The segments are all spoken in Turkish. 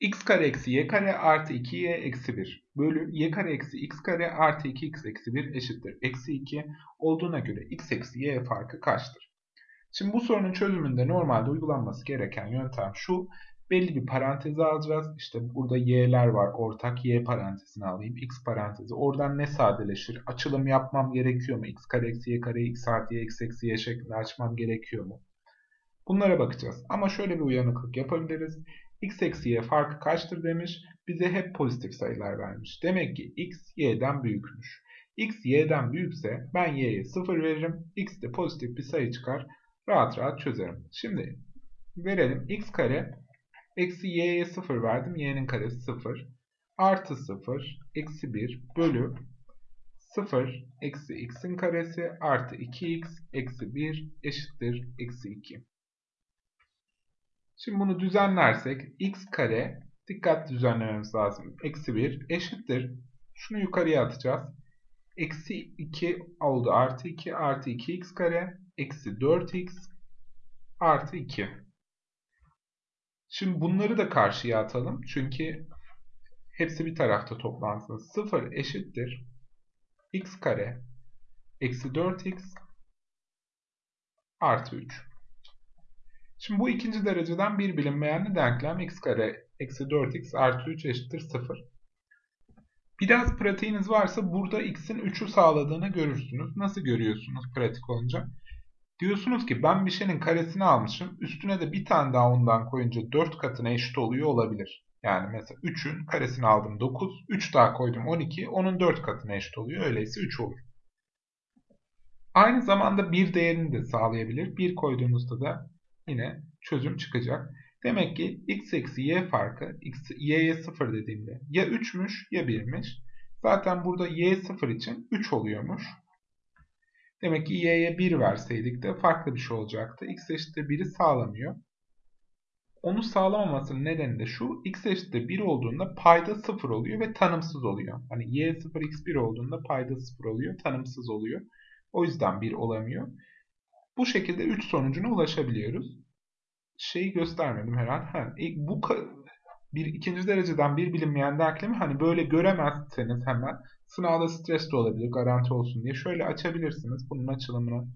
x kare eksi y kare artı 2y eksi 1 bölü y kare eksi x kare artı 2x eksi 1 eşittir. Eksi 2 olduğuna göre x eksi y farkı kaçtır? Şimdi bu sorunun çözümünde normalde uygulanması gereken yöntem şu. Belli bir parantezi alacağız. İşte burada y'ler var. Ortak y parantezini alayım. x parantezi. Oradan ne sadeleşir? Açılım yapmam gerekiyor mu? x kare eksi y kare x artı y x eksi y şeklinde açmam gerekiyor mu? Bunlara bakacağız. Ama şöyle bir uyanıklık yapabiliriz. X eksi y farkı kaçtır demiş. Bize hep pozitif sayılar vermiş. Demek ki x y'den büyükmüş. x y'den büyükse ben y'ye 0 veririm. x de pozitif bir sayı çıkar. Rahat rahat çözerim. Şimdi verelim. x kare eksi y'ye 0 verdim. y'nin karesi 0. Artı 0 eksi 1 bölü 0 eksi x'in karesi artı 2x eksi 1 eşittir eksi 2. Şimdi bunu düzenlersek x kare dikkat düzenlememiz lazım. Eksi 1 eşittir. Şunu yukarıya atacağız. Eksi 2 oldu artı 2 artı 2x kare eksi 4x artı 2. Şimdi bunları da karşıya atalım. Çünkü hepsi bir tarafta toplansın. 0 eşittir. x kare eksi 4x artı 3. Şimdi bu ikinci dereceden bir bilinmeyenli denklem x kare eksi 4x artı 3 eşittir 0. Biraz pratiğiniz varsa burada x'in 3'ü sağladığını görürsünüz. Nasıl görüyorsunuz pratik olunca? Diyorsunuz ki ben bir şeyin karesini almışım. Üstüne de bir tane daha ondan koyunca 4 katına eşit oluyor olabilir. Yani mesela 3'ün karesini aldım 9. 3 daha koydum 12. Onun 4 katına eşit oluyor. Öyleyse 3 olur. Aynı zamanda bir değerini de sağlayabilir. 1 koyduğunuzda da yine çözüm çıkacak. Demek ki x eksi y farkı x, y'ye 0 dediğimde ya 3'müş ya 1'miş. Zaten burada y 0 için 3 oluyormuş. Demek ki y'ye 1 verseydik de farklı bir şey olacaktı. x eşittir 1'i sağlamıyor. Onu sağlamamasının nedeni de şu. x eşittir 1 olduğunda payda 0 oluyor ve tanımsız oluyor. Hani y 0 x 1 olduğunda payda 0 oluyor. Tanımsız oluyor. O yüzden 1 olamıyor. Bu şekilde 3 sonucuna ulaşabiliyoruz. Şeyi göstermedim herhalde. Ha, bu bir ikinci dereceden bir bilinmeyen denklemi hani böyle göremezseniz hemen sınavda stres de olabilir garanti olsun diye şöyle açabilirsiniz. Bunun açılımını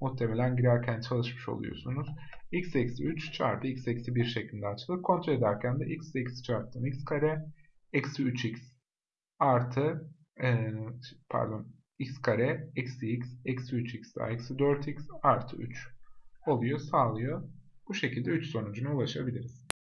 muhtemelen girerken çalışmış oluyorsunuz. x eksi 3 çarpı x eksi 1 şeklinde açılır. Kontrol ederken de x eksi çarptım x kare eksi 3x artı e, pardon x kare eksi x eksi 3x daha eksi 4x artı 3 oluyor sağlıyor. Bu şekilde 3 sonucuna ulaşabiliriz.